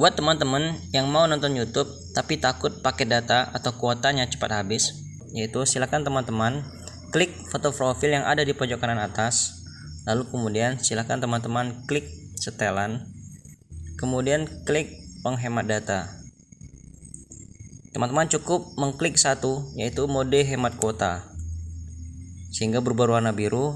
Buat teman-teman yang mau nonton YouTube tapi takut pakai data atau kuotanya cepat habis, yaitu silakan teman-teman klik foto profil yang ada di pojok kanan atas. Lalu kemudian silakan teman-teman klik setelan. Kemudian klik penghemat data. Teman-teman cukup mengklik satu yaitu mode hemat kuota. Sehingga berubah warna biru